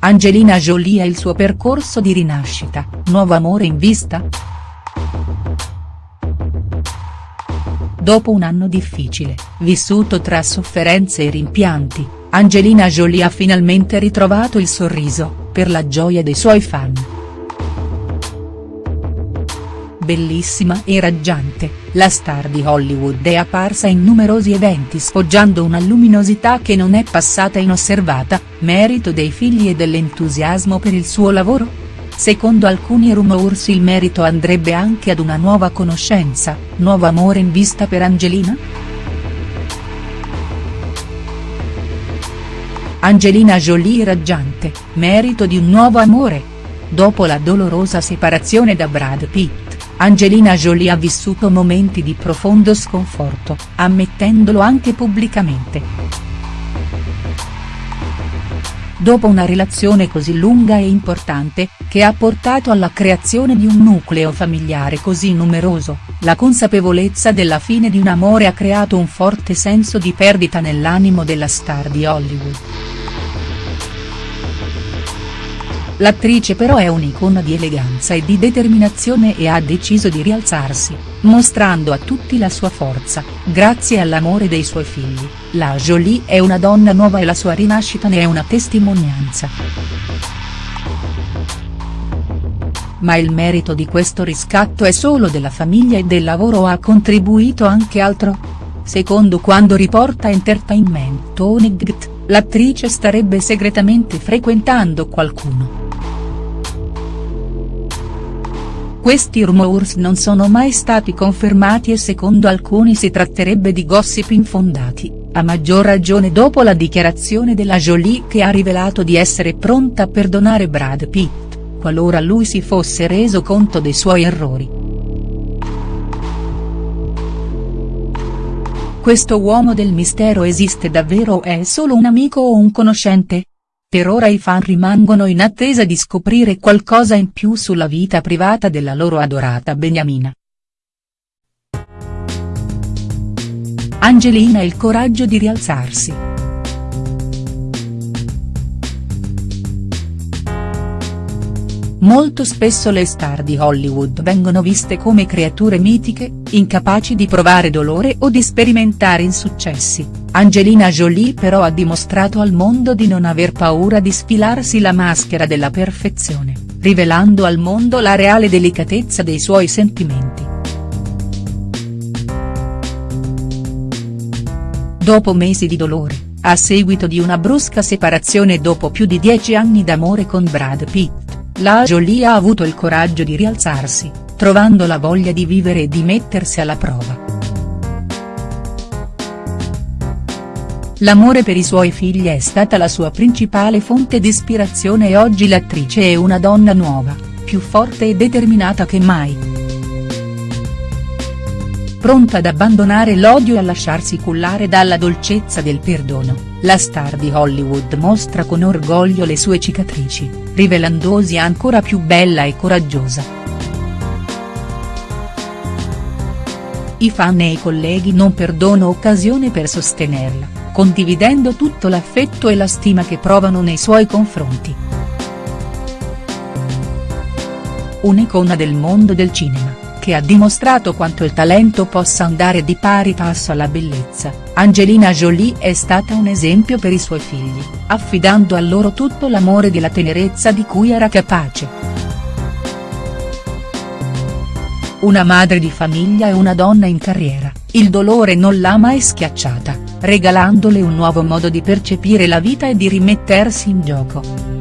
Angelina Jolie e il suo percorso di rinascita, nuovo amore in vista?. Dopo un anno difficile, vissuto tra sofferenze e rimpianti, Angelina Jolie ha finalmente ritrovato il sorriso, per la gioia dei suoi fan. Bellissima e raggiante, la star di Hollywood è apparsa in numerosi eventi sfoggiando una luminosità che non è passata inosservata, merito dei figli e dell'entusiasmo per il suo lavoro? Secondo alcuni rumors il merito andrebbe anche ad una nuova conoscenza, nuovo amore in vista per Angelina?. Angelina Jolie raggiante, merito di un nuovo amore? Dopo la dolorosa separazione da Brad Pitt Angelina Jolie ha vissuto momenti di profondo sconforto, ammettendolo anche pubblicamente. Dopo una relazione così lunga e importante, che ha portato alla creazione di un nucleo familiare così numeroso, la consapevolezza della fine di un amore ha creato un forte senso di perdita nell'animo della star di Hollywood. L'attrice però è un'icona di eleganza e di determinazione e ha deciso di rialzarsi, mostrando a tutti la sua forza, grazie all'amore dei suoi figli, la Jolie è una donna nuova e la sua rinascita ne è una testimonianza. Ma il merito di questo riscatto è solo della famiglia e del lavoro o ha contribuito anche altro? Secondo quando riporta Entertainment Tonight, l'attrice starebbe segretamente frequentando qualcuno. Questi rumors non sono mai stati confermati e secondo alcuni si tratterebbe di gossip infondati, a maggior ragione dopo la dichiarazione della Jolie che ha rivelato di essere pronta a perdonare Brad Pitt, qualora lui si fosse reso conto dei suoi errori. Questo uomo del mistero esiste davvero o è solo un amico o un conoscente?. Per ora i fan rimangono in attesa di scoprire qualcosa in più sulla vita privata della loro adorata Beniamina. Angelina il coraggio di rialzarsi. Molto spesso le star di Hollywood vengono viste come creature mitiche, incapaci di provare dolore o di sperimentare insuccessi, Angelina Jolie però ha dimostrato al mondo di non aver paura di sfilarsi la maschera della perfezione, rivelando al mondo la reale delicatezza dei suoi sentimenti. Dopo mesi di dolore, a seguito di una brusca separazione dopo più di dieci anni d'amore con Brad Pitt, la Jolie ha avuto il coraggio di rialzarsi, trovando la voglia di vivere e di mettersi alla prova. L'amore per i suoi figli è stata la sua principale fonte di ispirazione e oggi l'attrice è una donna nuova, più forte e determinata che mai. Pronta ad abbandonare l'odio e a lasciarsi cullare dalla dolcezza del perdono, la star di Hollywood mostra con orgoglio le sue cicatrici, rivelandosi ancora più bella e coraggiosa. I fan e i colleghi non perdono occasione per sostenerla, condividendo tutto l'affetto e la stima che provano nei suoi confronti. Un'icona del mondo del cinema che ha dimostrato quanto il talento possa andare di pari passo alla bellezza, Angelina Jolie è stata un esempio per i suoi figli, affidando a loro tutto l'amore e la tenerezza di cui era capace. Una madre di famiglia e una donna in carriera, il dolore non l'ha mai schiacciata, regalandole un nuovo modo di percepire la vita e di rimettersi in gioco.